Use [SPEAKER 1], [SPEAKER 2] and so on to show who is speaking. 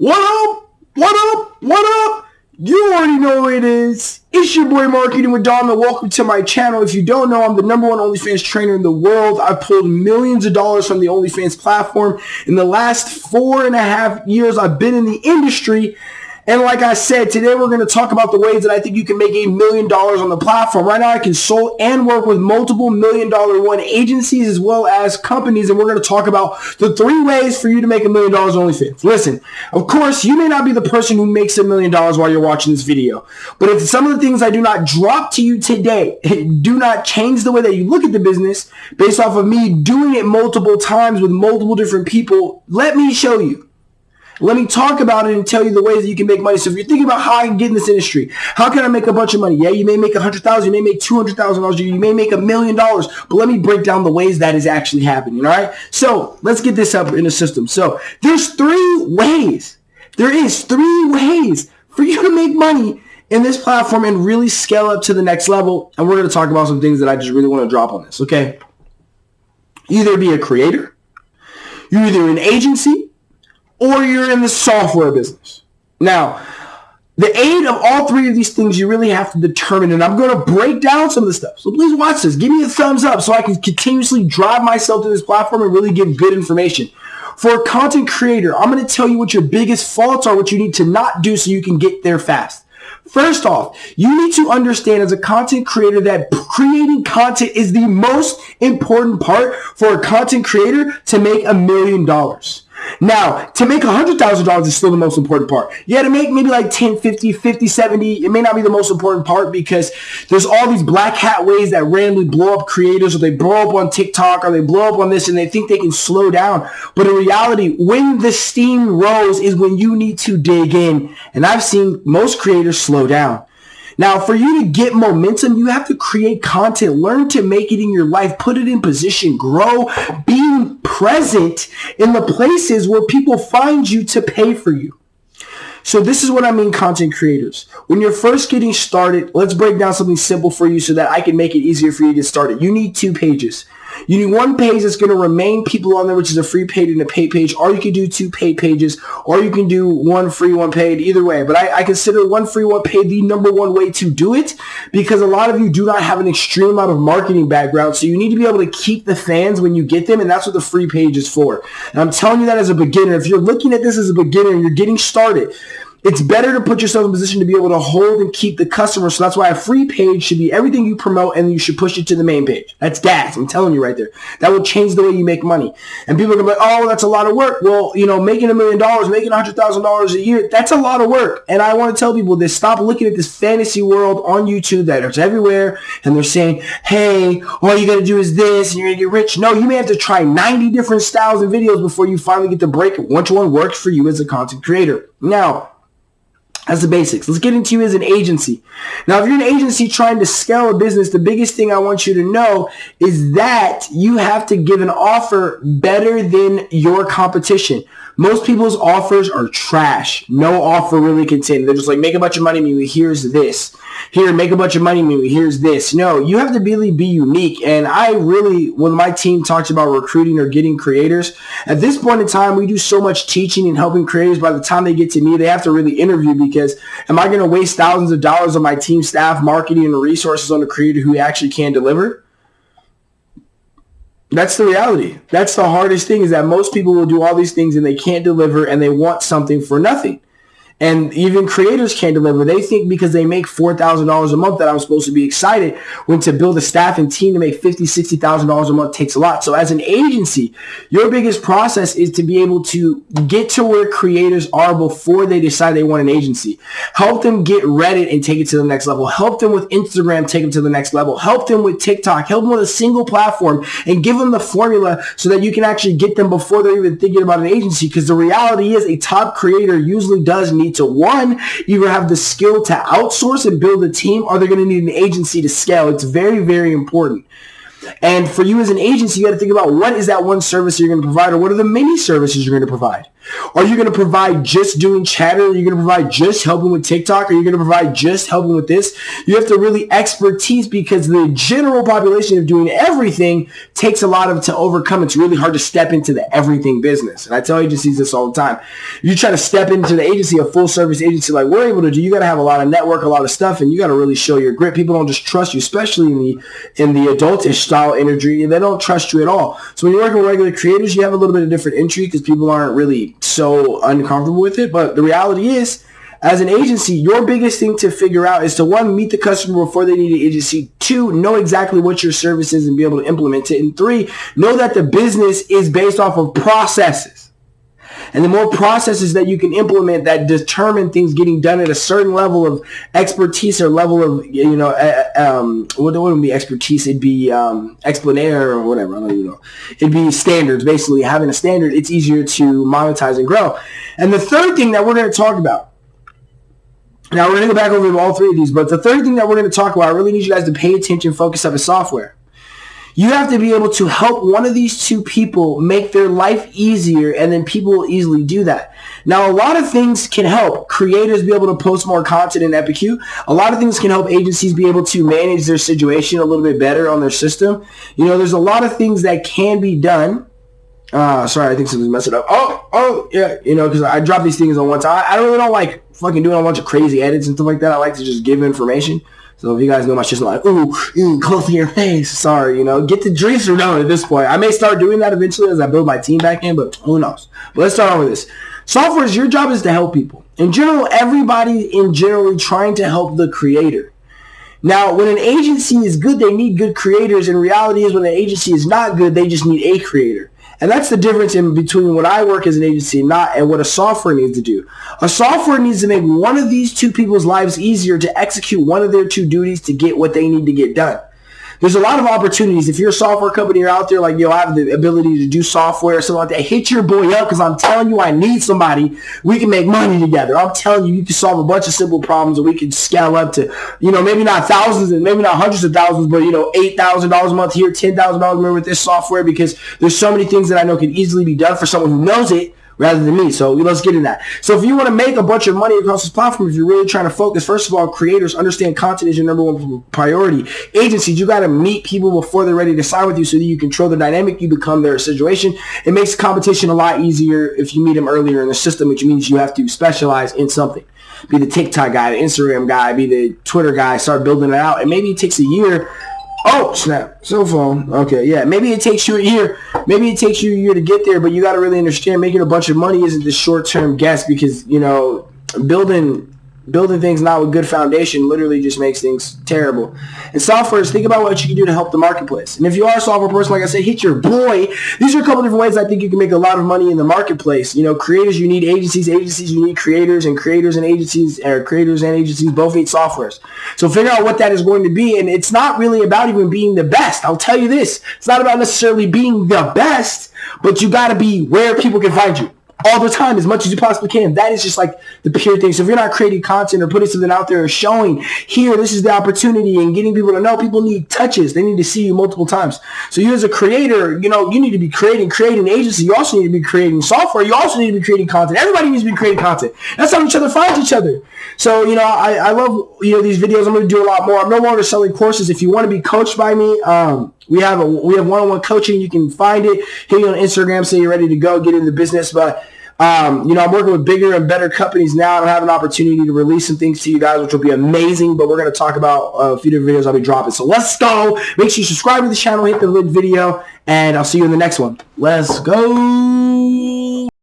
[SPEAKER 1] What up? What up? What up? You already know who it is. It's your boy Marketing with Dom and welcome to my channel. If you don't know, I'm the number one OnlyFans trainer in the world. I've pulled millions of dollars from the OnlyFans platform. In the last four and a half years I've been in the industry and like I said, today we're going to talk about the ways that I think you can make a million dollars on the platform. Right now I consult and work with multiple million dollar one agencies as well as companies. And we're going to talk about the three ways for you to make a million dollars on OnlyFans. Listen, of course, you may not be the person who makes a million dollars while you're watching this video. But if some of the things I do not drop to you today do not change the way that you look at the business based off of me doing it multiple times with multiple different people, let me show you. Let me talk about it and tell you the ways that you can make money. So if you're thinking about how I can get in this industry, how can I make a bunch of money? Yeah, you may make a hundred thousand, you may make two hundred thousand dollars, you may make a million dollars. But let me break down the ways that is actually happening. All right. So let's get this up in the system. So there's three ways. There is three ways for you to make money in this platform and really scale up to the next level. And we're going to talk about some things that I just really want to drop on this. Okay. Either be a creator, you're either an agency, or you're in the software business. Now, the aid of all three of these things you really have to determine, and I'm going to break down some of the stuff. So please watch this. Give me a thumbs up so I can continuously drive myself to this platform and really give good information. For a content creator, I'm going to tell you what your biggest faults are, what you need to not do so you can get there fast. First off, you need to understand as a content creator that creating content is the most important part for a content creator to make a million dollars. Now, to make $100,000 is still the most important part. Yeah, to make maybe like 10, 50, 50, 70, it may not be the most important part because there's all these black hat ways that randomly blow up creators or they blow up on TikTok or they blow up on this and they think they can slow down. But in reality, when the steam rose is when you need to dig in. And I've seen most creators slow down. Now, for you to get momentum, you have to create content, learn to make it in your life, put it in position, grow, being present in the places where people find you to pay for you. So this is what I mean content creators. When you're first getting started, let's break down something simple for you so that I can make it easier for you to get started. You need two pages. You need one page that's going to remain people on there, which is a free page and a paid page, or you can do two paid pages, or you can do one free, one paid, either way. But I, I consider one free, one paid the number one way to do it because a lot of you do not have an extreme amount of marketing background. So you need to be able to keep the fans when you get them, and that's what the free page is for. And I'm telling you that as a beginner. If you're looking at this as a beginner and you're getting started, it's better to put yourself in a position to be able to hold and keep the customer. So that's why a free page should be everything you promote and you should push it to the main page. That's gas. I'm telling you right there. That will change the way you make money. And people are going to be like, oh, that's a lot of work. Well, you know, making a million dollars, making a hundred thousand dollars a year, that's a lot of work. And I want to tell people this, stop looking at this fantasy world on YouTube that is everywhere. And they're saying, hey, all you got to do is this and you're going to get rich. No, you may have to try 90 different styles and videos before you finally get the break which one works for you as a content creator. Now, that's the basics. Let's get into you as an agency. Now, if you're an agency trying to scale a business, the biggest thing I want you to know is that you have to give an offer better than your competition. Most people's offers are trash. No offer really contained. They're just like, make a bunch of money, maybe here's this. Here, make a bunch of money, maybe here's this. No, you have to really be unique. And I really, when my team talks about recruiting or getting creators, at this point in time, we do so much teaching and helping creators. By the time they get to me, they have to really interview because am I going to waste thousands of dollars on my team staff, marketing, and resources on a creator who actually can deliver? That's the reality. That's the hardest thing is that most people will do all these things and they can't deliver and they want something for nothing. And even creators can't deliver. They think because they make $4,000 a month that I'm supposed to be excited when to build a staff and team to make $50,000, $60,000 a month takes a lot. So as an agency, your biggest process is to be able to get to where creators are before they decide they want an agency. Help them get Reddit and take it to the next level. Help them with Instagram, take them to the next level. Help them with TikTok. Help them with a single platform and give them the formula so that you can actually get them before they're even thinking about an agency. Because the reality is a top creator usually does need need to one, either have the skill to outsource and build a team or they're going to need an agency to scale. It's very, very important. And for you as an agency, you got to think about what is that one service you're going to provide or what are the many services you're going to provide. Are you going to provide just doing chatter? Are you going to provide just helping with TikTok? Are you going to provide just helping with this? You have to really expertise because the general population of doing everything takes a lot of to overcome. It's really hard to step into the everything business. And I tell agencies this all the time. You try to step into the agency, a full service agency like we're able to do, you got to have a lot of network, a lot of stuff, and you got to really show your grit. People don't just trust you, especially in the in the adultish style energy. They don't trust you at all. So when you're working with regular creators, you have a little bit of different entry because people aren't really so uncomfortable with it. But the reality is, as an agency, your biggest thing to figure out is to one, meet the customer before they need an agency. Two, know exactly what your service is and be able to implement it. And three, know that the business is based off of processes. And the more processes that you can implement that determine things getting done at a certain level of expertise or level of, you know, uh, um, what would be expertise? It'd be um, explanaire or whatever. I don't even know. It'd be standards. Basically, having a standard, it's easier to monetize and grow. And the third thing that we're going to talk about now we're going to go back over all three of these, but the third thing that we're going to talk about, I really need you guys to pay attention, focus on, is software. You have to be able to help one of these two people make their life easier and then people will easily do that. Now, a lot of things can help creators be able to post more content in Epicue. A lot of things can help agencies be able to manage their situation a little bit better on their system. You know, there's a lot of things that can be done. Uh, sorry, I think something's messing up. Oh, oh, yeah, you know, because I drop these things on one time. I really don't like fucking doing a bunch of crazy edits and stuff like that. I like to just give information. So if you guys know my shit's like, ooh, ooh, close to your face. Sorry, you know, get the drinks or no at this point. I may start doing that eventually as I build my team back in, but who knows. But let's start on with this. Software is your job is to help people. In general, everybody in generally trying to help the creator. Now, when an agency is good, they need good creators. And reality is when an agency is not good, they just need a creator. And that's the difference in between what I work as an agency and not and what a software needs to do. A software needs to make one of these two people's lives easier to execute one of their two duties to get what they need to get done there's a lot of opportunities. If you're a software company, you're out there like, yo, I have the ability to do software or something like that. Hit your boy up because I'm telling you, I need somebody. We can make money together. I'm telling you, you can solve a bunch of simple problems and we can scale up to, you know, maybe not thousands and maybe not hundreds of thousands, but, you know, $8,000 a month here, $10,000 a month with this software because there's so many things that I know can easily be done for someone who knows it rather than me. So let's get in that. So if you want to make a bunch of money across this platform, if you're really trying to focus, first of all, creators understand content is your number one priority. Agencies, you got to meet people before they're ready to sign with you so that you control the dynamic. You become their situation. It makes competition a lot easier if you meet them earlier in the system, which means you have to specialize in something. Be the TikTok guy, the Instagram guy, be the Twitter guy, start building it out. And maybe it takes a year Oh, snap. Cell phone. Okay, yeah. Maybe it takes you a year. Maybe it takes you a year to get there, but you got to really understand making a bunch of money isn't the short-term guess because, you know, building building things not with good foundation literally just makes things terrible. And software is think about what you can do to help the marketplace. And if you are a software person, like I said, hit your boy. These are a couple different ways I think you can make a lot of money in the marketplace. You know, creators, you need agencies. Agencies, you need creators. And creators and agencies, or creators and agencies both need softwares. So figure out what that is going to be. And it's not really about even being the best. I'll tell you this. It's not about necessarily being the best, but you got to be where people can find you all the time as much as you possibly can. That is just like the pure thing. So if you're not creating content or putting something out there or showing here, this is the opportunity and getting people to know people need touches. They need to see you multiple times. So you as a creator, you know, you need to be creating, creating agency. You also need to be creating software. You also need to be creating content. Everybody needs to be creating content. That's how each other finds each other. So, you know, I, I love, you know, these videos. I'm going to do a lot more. I'm no longer selling courses. If you want to be coached by me, um, we have a we have one-on-one coaching. You can find it. Hit me on Instagram. Say you're ready to go. Get in the business. But um, you know, I'm working with bigger and better companies now, I have an opportunity to release some things to you guys, which will be amazing. But we're going to talk about a few different videos I'll be dropping. So let's go. Make sure you subscribe to the channel, hit the video, and I'll see you in the next one. Let's go.